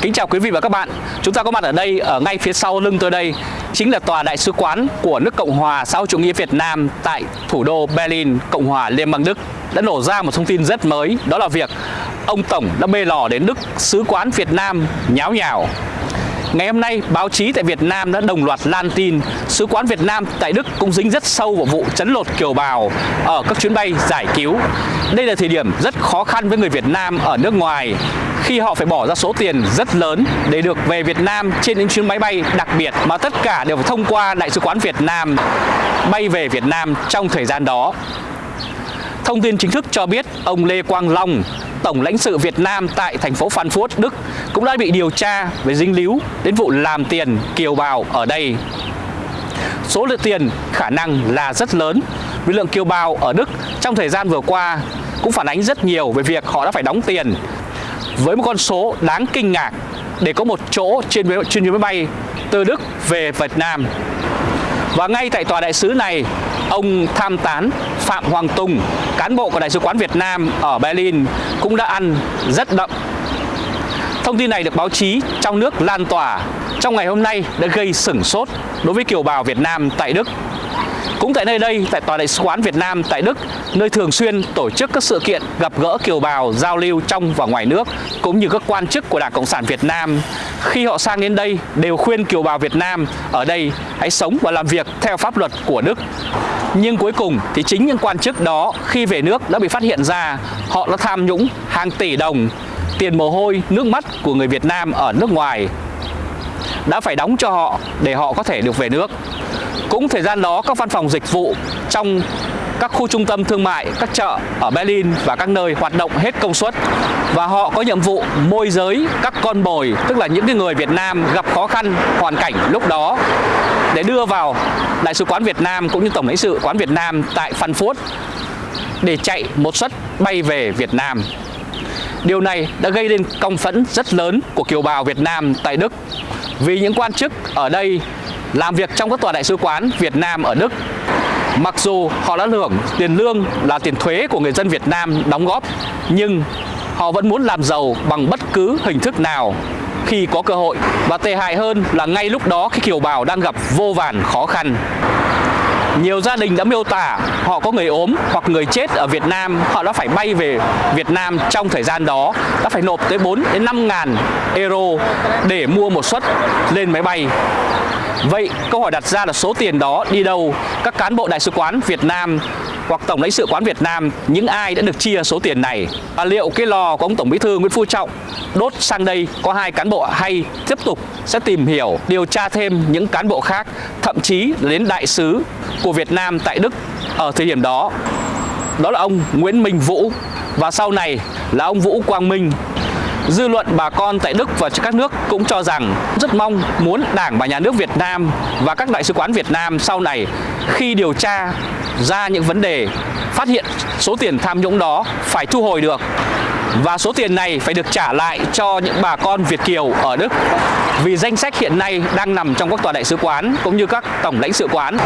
Kính chào quý vị và các bạn. Chúng ta có mặt ở đây, ở ngay phía sau lưng tôi đây Chính là tòa đại sứ quán của nước Cộng hòa xã hội chủ nghĩa Việt Nam Tại thủ đô Berlin, Cộng hòa Liên bang Đức. Đã nổ ra một thông tin rất mới Đó là việc ông Tổng đã bê lò đến Đức Sứ quán Việt Nam nháo nhào. Ngày hôm nay, báo chí tại Việt Nam đã đồng loạt lan tin Sứ quán Việt Nam tại Đức cũng dính rất sâu vào vụ chấn lột kiều bào ở các chuyến bay giải cứu. Đây là thời điểm rất khó khăn với người Việt Nam ở nước ngoài khi họ phải bỏ ra số tiền rất lớn để được về Việt Nam trên những chuyến máy bay đặc biệt mà tất cả đều phải thông qua Đại sứ quán Việt Nam bay về Việt Nam trong thời gian đó. Thông tin chính thức cho biết ông Lê Quang Long, Tổng lãnh sự Việt Nam tại thành phố Phan Phuốt, Đức cũng đã bị điều tra về dính líu đến vụ làm tiền kiều bào ở đây. Số lượng tiền khả năng là rất lớn vì lượng kiều bào ở Đức trong thời gian vừa qua cũng phản ánh rất nhiều về việc họ đã phải đóng tiền với một con số đáng kinh ngạc để có một chỗ trên chuyến máy bay từ Đức về Việt Nam. Và ngay tại tòa đại sứ này, ông tham tán Phạm Hoàng Tùng, cán bộ của Đại sứ quán Việt Nam ở Berlin cũng đã ăn rất đậm. Thông tin này được báo chí trong nước lan tỏa trong ngày hôm nay đã gây sửng sốt đối với kiều bào Việt Nam tại Đức. Cũng tại nơi đây, tại Tòa Đại sứ quán Việt Nam tại Đức, nơi thường xuyên tổ chức các sự kiện gặp gỡ kiều bào, giao lưu trong và ngoài nước, cũng như các quan chức của Đảng Cộng sản Việt Nam, khi họ sang đến đây đều khuyên kiều bào Việt Nam ở đây hãy sống và làm việc theo pháp luật của Đức. Nhưng cuối cùng thì chính những quan chức đó khi về nước đã bị phát hiện ra họ đã tham nhũng hàng tỷ đồng, tiền mồ hôi, nước mắt của người Việt Nam ở nước ngoài đã phải đóng cho họ để họ có thể được về nước. Cũng thời gian đó các văn phòng dịch vụ trong các khu trung tâm thương mại, các chợ ở Berlin và các nơi hoạt động hết công suất và họ có nhiệm vụ môi giới các con bồi tức là những cái người Việt Nam gặp khó khăn hoàn cảnh lúc đó để đưa vào Đại sứ quán Việt Nam cũng như Tổng lãnh sự quán Việt Nam tại Frankfurt để chạy một suất bay về Việt Nam. Điều này đã gây nên công phẫn rất lớn của kiều bào Việt Nam tại Đức vì những quan chức ở đây làm việc trong các tòa đại sứ quán Việt Nam ở Đức. Mặc dù họ đã hưởng tiền lương là tiền thuế của người dân Việt Nam đóng góp Nhưng họ vẫn muốn làm giàu bằng bất cứ hình thức nào. Khi có cơ hội Và tệ hại hơn là ngay lúc đó khi kiều bào đang gặp vô vàn khó khăn. Nhiều gia đình đã miêu tả họ có người ốm hoặc người chết ở Việt Nam, họ đã phải bay về Việt Nam trong thời gian đó, đã phải nộp tới 4 đến 5 ngàn euro để mua một suất lên máy bay. Vậy, câu hỏi đặt ra là số tiền đó đi đâu? Các cán bộ đại sứ quán Việt Nam hoặc Tổng lãnh sự quán Việt Nam, những ai đã được chia số tiền này? Và liệu cái lò của ông Tổng Bí thư Nguyễn Phú Trọng đốt sang đây có hai cán bộ hay tiếp tục sẽ tìm hiểu, điều tra thêm những cán bộ khác, thậm chí đến đại sứ của Việt Nam tại Đức ở thời điểm đó? Đó là ông Nguyễn Minh Vũ. Và sau này là ông Vũ Quang Minh Dư luận bà con tại Đức và các nước cũng cho rằng rất mong muốn Đảng và Nhà nước Việt Nam và các đại sứ quán Việt Nam sau này khi điều tra ra những vấn đề, phát hiện số tiền tham nhũng đó phải thu hồi được và số tiền này phải được trả lại cho những bà con Việt Kiều ở Đức. Vì danh sách hiện nay đang nằm trong các tòa đại sứ quán cũng như các tổng lãnh sự quán.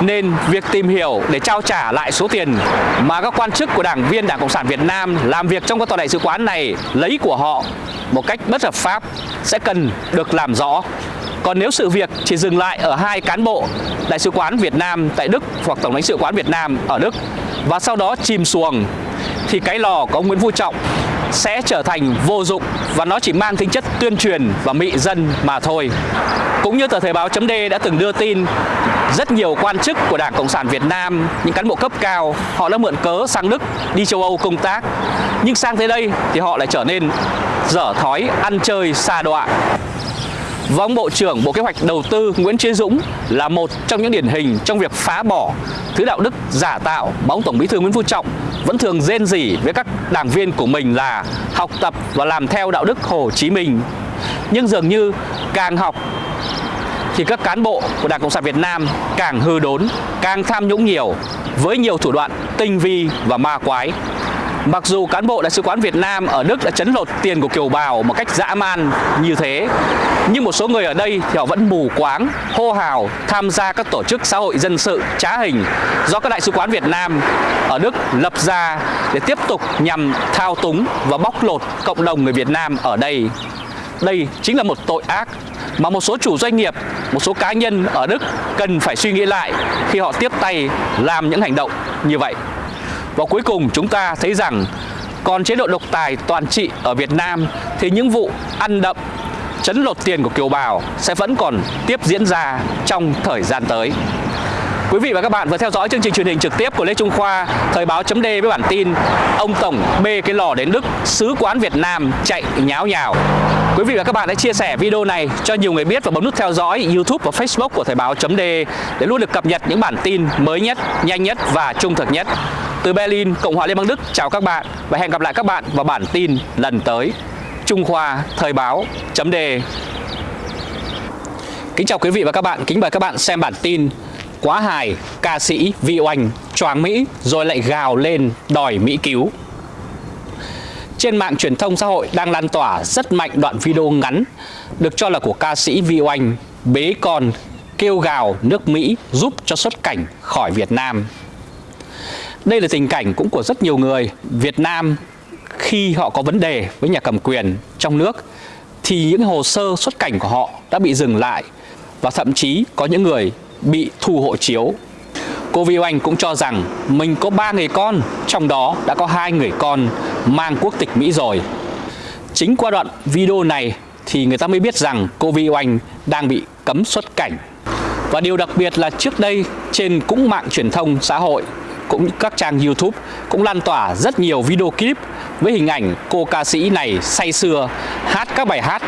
Nên việc tìm hiểu để trao trả lại số tiền mà các quan chức của đảng viên Đảng Cộng sản Việt Nam làm việc trong các tòa đại sứ quán này lấy của họ một cách bất hợp pháp sẽ cần được làm rõ. Còn nếu sự việc chỉ dừng lại ở hai cán bộ Đại sứ quán Việt Nam tại Đức hoặc Tổng lãnh sự quán Việt Nam ở Đức và sau đó chìm xuồng, thì cái lò của ông Nguyễn Phú Trọng sẽ trở thành vô dụng và nó chỉ mang tính chất tuyên truyền và mị dân mà thôi. Cũng như tờ Thời báo chấm D đã từng đưa tin rất nhiều quan chức của Đảng Cộng sản Việt Nam, những cán bộ cấp cao, họ đã mượn cớ sang Đức đi châu Âu công tác. Nhưng sang tới đây thì họ lại trở nên dở thói ăn chơi xa đọa. Và ông Bộ trưởng Bộ Kế hoạch Đầu tư Nguyễn Chí Dũng là một trong những điển hình trong việc phá bỏ thứ đạo đức giả tạo mà ông Tổng Bí thư Nguyễn Phú Trọng vẫn thường rên rỉ với các đảng viên của mình là học tập và làm theo đạo đức Hồ Chí Minh. Nhưng dường như càng học thì các cán bộ của Đảng Cộng sản Việt Nam càng hư đốn, càng tham nhũng nhiều với nhiều thủ đoạn tinh vi và ma quái. Mặc dù cán bộ Đại sứ quán Việt Nam ở Đức đã chấn lột tiền của kiều bào một cách dã man như thế Nhưng một số người ở đây thì họ vẫn mù quáng, hô hào tham gia các tổ chức xã hội dân sự trá hình Do các Đại sứ quán Việt Nam ở Đức lập ra để tiếp tục nhằm thao túng và bóc lột cộng đồng người Việt Nam ở đây đây chính là một tội ác mà một số chủ doanh nghiệp, một số cá nhân ở Đức cần phải suy nghĩ lại khi họ tiếp tay làm những hành động như vậy. Và cuối cùng chúng ta thấy rằng còn chế độ độc tài toàn trị ở Việt Nam thì những vụ ăn đậm, chấn lột tiền của kiều bào sẽ vẫn còn tiếp diễn ra trong thời gian tới. Quý vị và các bạn vừa theo dõi chương trình truyền hình trực tiếp của Lê Trung Khoa, Thời báo chấm với bản tin Ông Tổng bê cái lò đến Đức, sứ quán Việt Nam chạy nháo nhào. Quý vị và các bạn hãy chia sẻ video này cho nhiều người biết và bấm nút theo dõi YouTube và Facebook của Thời báo chấm để luôn được cập nhật những bản tin mới nhất, nhanh nhất và trung thực nhất. Từ Berlin, Cộng hòa Liên bang Đức, chào các bạn và hẹn gặp lại các bạn vào bản tin lần tới. Trung Khoa Thời báo chấm đề. Kính chào quý vị và các bạn, kính mời các bạn xem bản tin Quá hài, ca sĩ Vi Oanh choáng Mỹ rồi lại gào lên đòi Mỹ cứu. Trên mạng truyền thông xã hội đang lan tỏa rất mạnh đoạn video ngắn được cho là của ca sĩ Vi Oanh bế con kêu gào nước Mỹ giúp cho xuất cảnh khỏi Việt Nam. Đây là tình cảnh cũng của rất nhiều người Việt Nam khi họ có vấn đề với nhà cầm quyền trong nước thì những hồ sơ xuất cảnh của họ đã bị dừng lại và thậm chí có những người bị thu hộ chiếu. Cô Vi Oanh cũng cho rằng mình có ba người con, trong đó đã có hai người con mang quốc tịch Mỹ rồi. Chính qua đoạn video này thì người ta mới biết rằng cô Vi Oanh đang bị cấm xuất cảnh. Và điều đặc biệt là trước đây trên cũng mạng truyền thông xã hội cũng như các trang YouTube cũng lan tỏa rất nhiều video clip với hình ảnh cô ca sĩ này say sưa hát các bài hát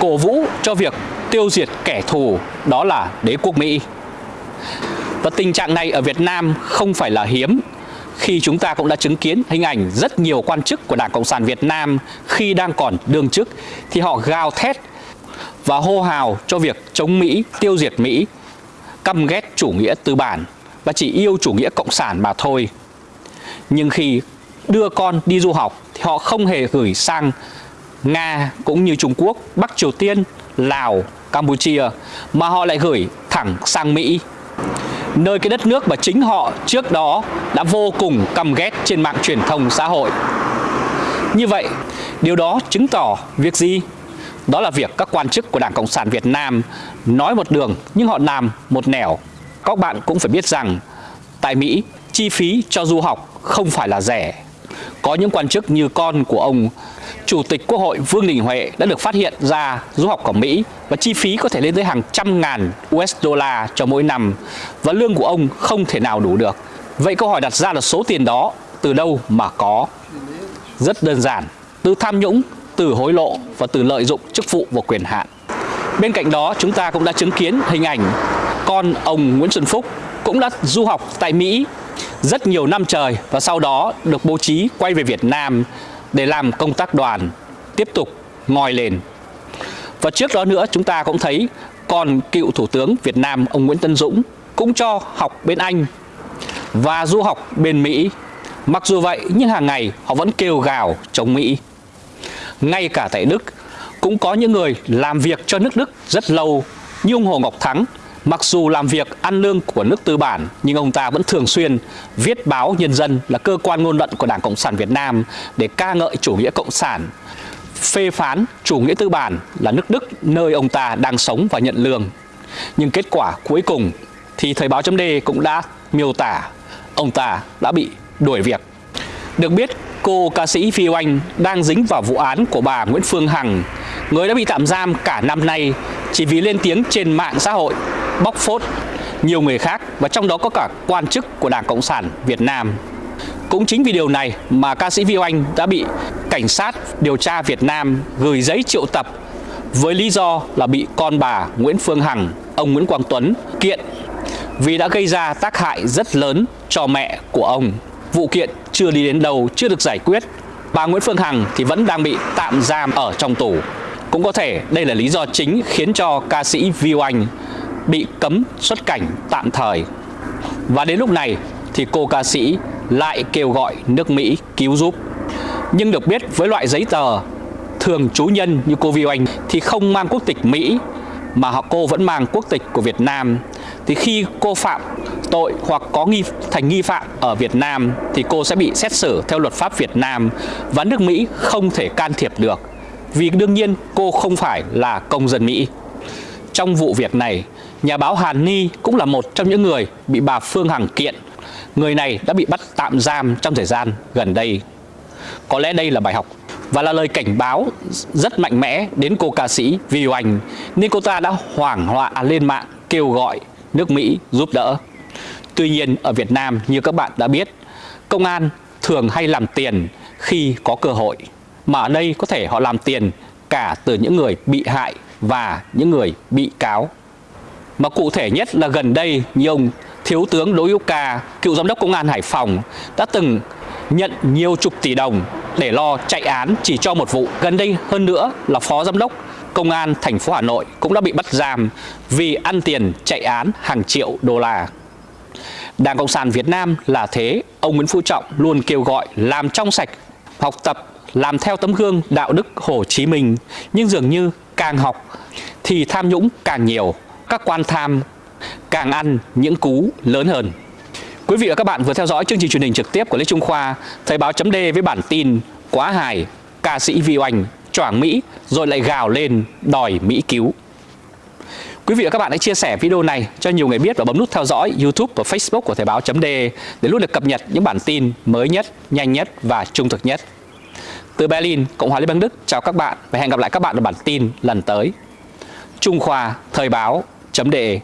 cổ vũ cho việc tiêu diệt kẻ thù đó là đế quốc Mỹ. Và tình trạng này ở Việt Nam không phải là hiếm khi chúng ta cũng đã chứng kiến hình ảnh rất nhiều quan chức của Đảng Cộng sản Việt Nam khi đang còn đương chức thì họ gào thét và hô hào cho việc chống Mỹ, tiêu diệt Mỹ, căm ghét chủ nghĩa tư bản và chỉ yêu chủ nghĩa cộng sản mà thôi. Nhưng khi đưa con đi du học thì họ không hề gửi sang Nga cũng như Trung Quốc, Bắc Triều Tiên, Lào, Campuchia mà họ lại gửi thẳng sang Mỹ nơi cái đất nước mà chính họ trước đó đã vô cùng căm ghét trên mạng truyền thông xã hội. Như vậy, điều đó chứng tỏ việc gì? Đó là việc các quan chức của Đảng Cộng sản Việt Nam nói một đường nhưng họ làm một nẻo. Các bạn cũng phải biết rằng tại Mỹ, chi phí cho du học không phải là rẻ. Có những quan chức như con của ông Chủ tịch Quốc hội Vương Đình Huệ đã được phát hiện ra du học ở Mỹ và chi phí có thể lên tới hàng trăm ngàn USD cho mỗi năm và lương của ông không thể nào đủ được. Vậy câu hỏi đặt ra là số tiền đó từ đâu mà có? Rất đơn giản, từ tham nhũng, từ hối lộ và từ lợi dụng chức vụ và quyền hạn. Bên cạnh đó chúng ta cũng đã chứng kiến hình ảnh con ông Nguyễn Xuân Phúc cũng đã du học tại Mỹ rất nhiều năm trời và sau đó được bố trí quay về Việt Nam để làm công tác đoàn, tiếp tục ngoi lên. Và trước đó nữa chúng ta cũng thấy còn cựu Thủ tướng Việt Nam ông Nguyễn Tân Dũng cũng cho học bên Anh và du học bên Mỹ. Mặc dù vậy nhưng hàng ngày họ vẫn kêu gào chống Mỹ. Ngay cả tại Đức cũng có những người làm việc cho nước Đức rất lâu như ông Hồ Ngọc Thắng Mặc dù làm việc ăn lương của nước tư bản nhưng ông ta vẫn thường xuyên viết báo Nhân dân là cơ quan ngôn luận của Đảng Cộng sản Việt Nam để ca ngợi chủ nghĩa cộng sản, phê phán chủ nghĩa tư bản là nước Đức nơi ông ta đang sống và nhận lương. Nhưng kết quả cuối cùng thì Thời báo chấm cũng đã miêu tả ông ta đã bị đuổi việc. Được biết cô ca sĩ Phi Oanh đang dính vào vụ án của bà Nguyễn Phương Hằng, người đã bị tạm giam cả năm nay chỉ vì lên tiếng trên mạng xã hội bóc phốt nhiều người khác và trong đó có cả quan chức của Đảng Cộng sản Việt Nam. Cũng chính vì điều này mà ca sĩ Vi Oanh đã bị cảnh sát điều tra Việt Nam gửi giấy triệu tập với lý do là bị con bà Nguyễn Phương Hằng, ông Nguyễn Quang Tuấn kiện vì đã gây ra tác hại rất lớn cho mẹ của ông. Vụ kiện chưa đi đến đâu, chưa được giải quyết. Bà Nguyễn Phương Hằng thì vẫn đang bị tạm giam ở trong tù. Cũng có thể đây là lý do chính khiến cho ca sĩ Vi Oanh bị cấm xuất cảnh tạm thời. Và đến lúc này thì cô ca sĩ lại kêu gọi nước Mỹ cứu giúp. Nhưng được biết với loại giấy tờ thường trú nhân như cô Vi Oanh thì không mang quốc tịch Mỹ mà họ cô vẫn mang quốc tịch của Việt Nam thì khi cô phạm tội hoặc có nghi thành nghi phạm ở Việt Nam thì cô sẽ bị xét xử theo luật pháp Việt Nam và nước Mỹ không thể can thiệp được vì đương nhiên cô không phải là công dân Mỹ. Trong vụ việc này, nhà báo Hàn Ni cũng là một trong những người bị bà Phương Hằng kiện. Người này đã bị bắt tạm giam trong thời gian gần đây. Có lẽ đây là bài học và là lời cảnh báo rất mạnh mẽ đến cô ca sĩ Vi Oanh nên cô ta đã hoảng loạn lên mạng kêu gọi nước Mỹ giúp đỡ. Tuy nhiên ở Việt Nam như các bạn đã biết, công an thường hay làm tiền khi có cơ hội. Mà ở đây có thể họ làm tiền cả từ những người bị hại và những người bị cáo. Mà cụ thể nhất là gần đây như ông Thiếu tướng Đỗ Hữu Ca, cựu giám đốc công an Hải Phòng đã từng nhận nhiều chục tỷ đồng để lo chạy án chỉ cho một vụ. Gần đây hơn nữa là phó giám đốc công an thành phố Hà Nội cũng đã bị bắt giam vì ăn tiền chạy án hàng triệu đô la. Đảng Cộng sản Việt Nam là thế, ông Nguyễn Phú Trọng luôn kêu gọi làm trong sạch, học tập, làm theo tấm gương đạo đức Hồ Chí Minh. Nhưng dường như càng học thì tham nhũng càng nhiều, các quan tham càng ăn những cú lớn hơn. Quý vị và các bạn vừa theo dõi chương trình truyền hình trực tiếp của Lê Trung Khoa, Thời báo chấm với bản tin Quá hài, ca sĩ Vi Oanh choảng Mỹ rồi lại gào lên đòi Mỹ cứu. Quý vị và các bạn hãy chia sẻ video này cho nhiều người biết và bấm nút theo dõi YouTube và Facebook của Thời báo.de để luôn được cập nhật những bản tin mới nhất, nhanh nhất và trung thực nhất. Từ Berlin, Cộng hòa Liên bang Đức, chào các bạn và hẹn gặp lại các bạn ở bản tin lần tới. Trung Khoa Thời Báo chấm đề.